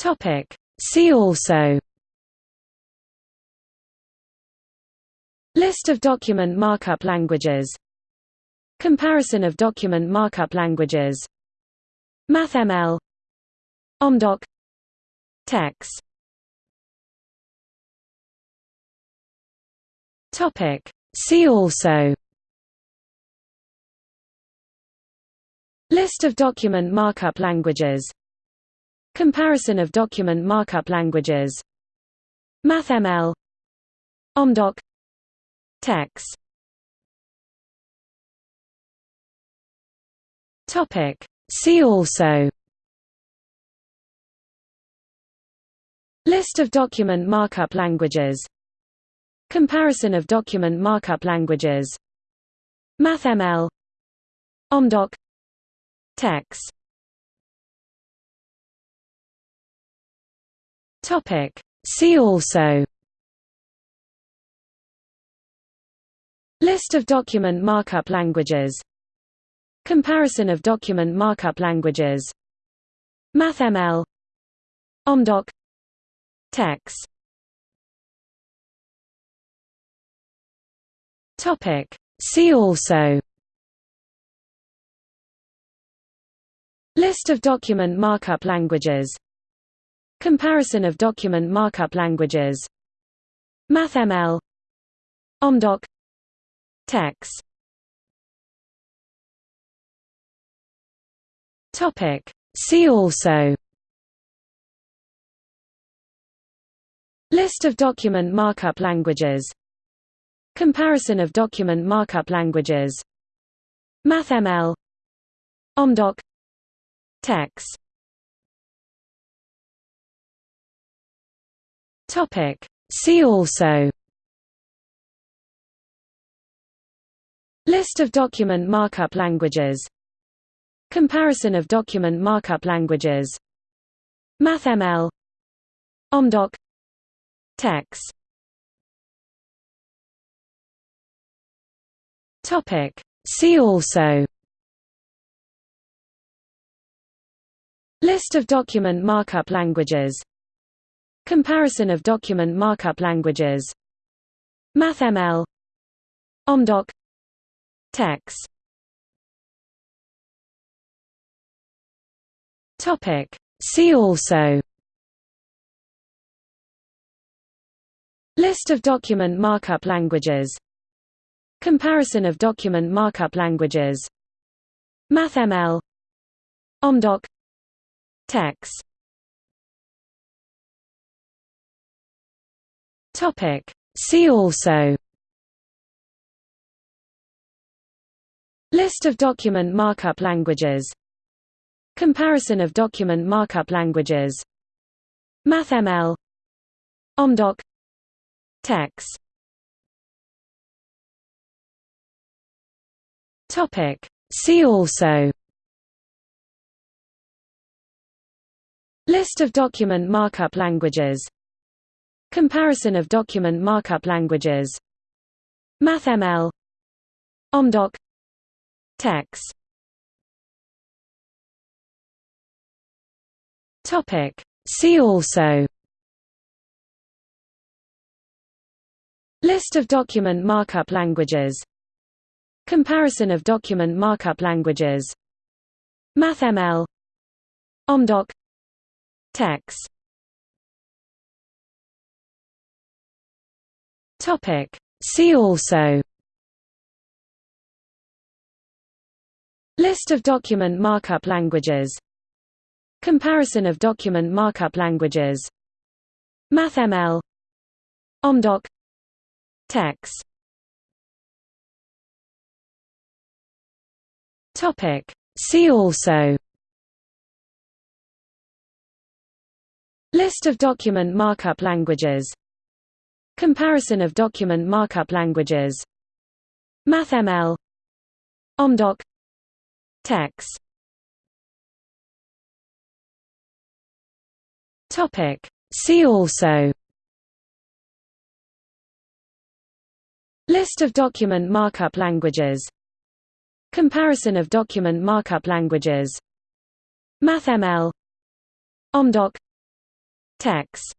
Topic. See also. List of document markup languages. Comparison of document markup languages. MathML. OMDoc. TeX. Topic. See also. List of document markup languages Comparison of document markup languages. MathML. OMDoc. TeX Topic. See also. List of document markup languages. Comparison of document markup languages. MathML. OMDoc. TeX Topic. See also. List of document markup languages. Comparison of document markup languages. MathML. OMDoc. TeX Topic. See also. List of document markup languages Comparison of document markup languages. MathML. OMDoc. TeX Topic. See also. List of document markup languages. Comparison of document markup languages. MathML. OMDoc. TeX Topic. See also. List of document markup languages. Comparison of document markup languages. MathML. OMDoc. TeX Topic. See also. List of document markup languages Comparison of document markup languages. MathML. OMDoc. TeX Topic. See also. List of document markup languages. Comparison of document markup languages. MathML. OMDoc. TeX Topic See also List of document markup languages Comparison of document markup languages MathML OMDoc TeX Topic. See also List of document markup languages Comparison of document markup languages. MathML OMDoc. TeX Topic. See also. List of document markup languages. Comparison of document markup languages. MathML OMDoc. TeX Topic. See also. List of document markup languages. Comparison of document markup languages. MathML. OMDoc. TeX Topic. See also. List of document markup languages Comparison of document markup languages. MathML. OMDoc. TeX Topic. See also. List of document markup languages. Comparison of document markup languages. MathML. OMDoc. TeX